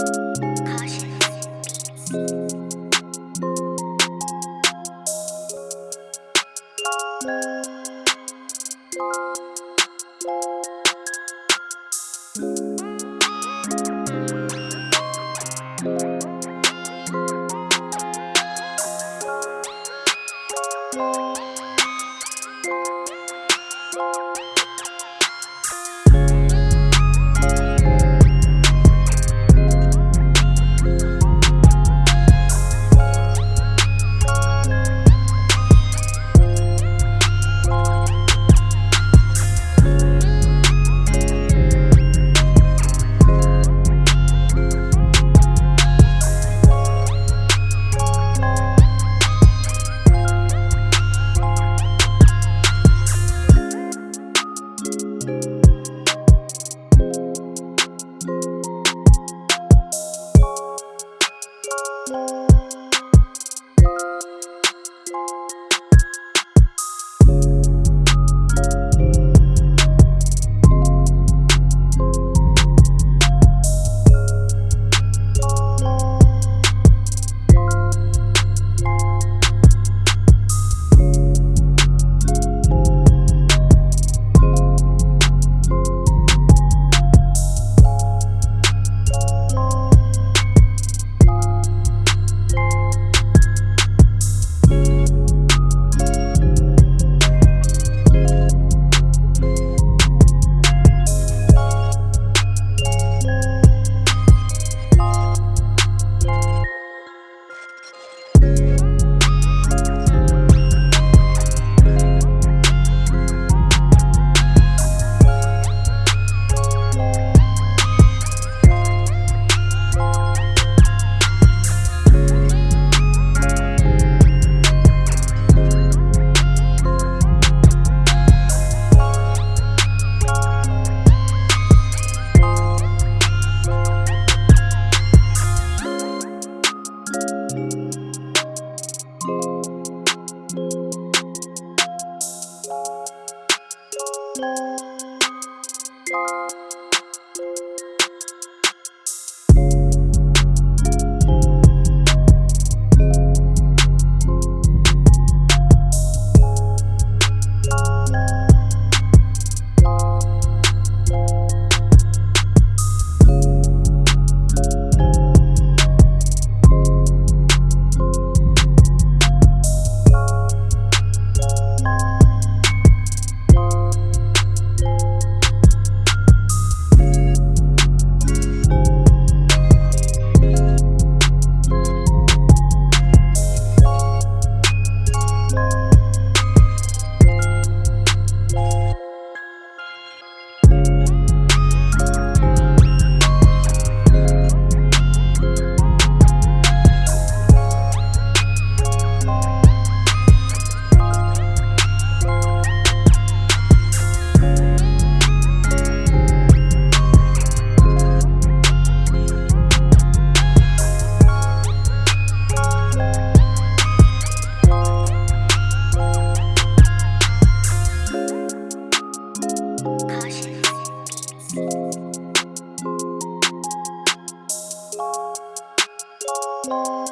Caution. Música